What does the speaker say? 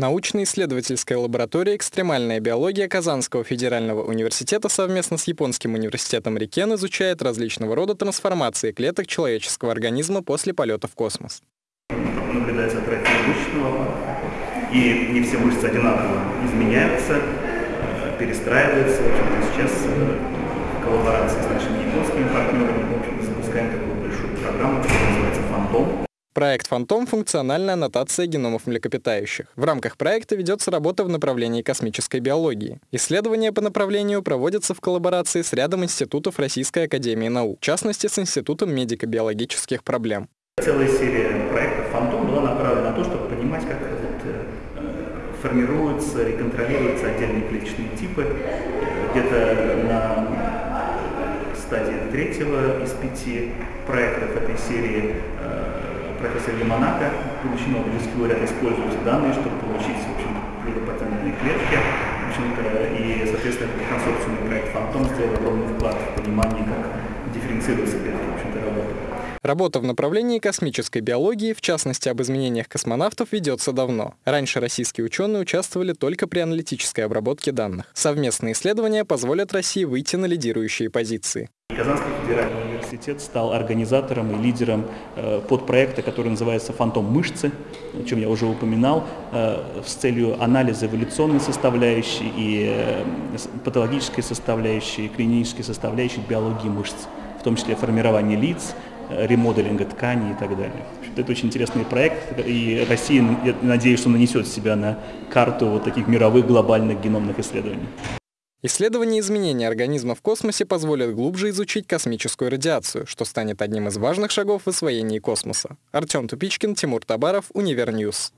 Научно-исследовательская лаборатория «Экстремальная биология» Казанского федерального университета совместно с Японским университетом Рикен изучает различного рода трансформации клеток человеческого организма после полета в космос. Наблюдается атрофия мышечного и не все мышцы одинаково изменяются, перестраиваются. Сейчас э, в коллаборации с нашими японскими партнерами в общем, запускаем такую большую программу, которая называется «Фантом». Проект «Фантом» — функциональная аннотация геномов млекопитающих. В рамках проекта ведется работа в направлении космической биологии. Исследования по направлению проводятся в коллаборации с рядом институтов Российской Академии Наук, в частности, с Институтом медико-биологических проблем. Целая серия проектов «Фантом» была направлена на то, чтобы понимать, как э, формируются и отдельные клеточные типы. Где-то на стадии третьего из пяти проектов этой серии э, профессор Лимонака, будучи Нобелевский лауреат, используют данные, чтобы получить, в общем плодопатентные клетки. В общем-то, и, соответственно, консорциумный проект «Фантом» сделал огромный вклад в понимание, как дифференцируются клетки, в общем-то, работы. Работа в направлении космической биологии, в частности об изменениях космонавтов, ведется давно. Раньше российские ученые участвовали только при аналитической обработке данных. Совместные исследования позволят России выйти на лидирующие позиции. Казанский федеральный университет стал организатором и лидером э, подпроекта, который называется «Фантом мышцы», о чем я уже упоминал, э, с целью анализа эволюционной составляющей и э, патологической составляющей, и клинической составляющей биологии мышц, в том числе формирования лиц, ремоделинга тканей и так далее. Это очень интересный проект, и Россия, я надеюсь, что нанесет себя на карту вот таких мировых глобальных геномных исследований. Исследование изменений организма в космосе позволит глубже изучить космическую радиацию, что станет одним из важных шагов в освоении космоса. Артем Тупичкин, Тимур Табаров, Универньюз.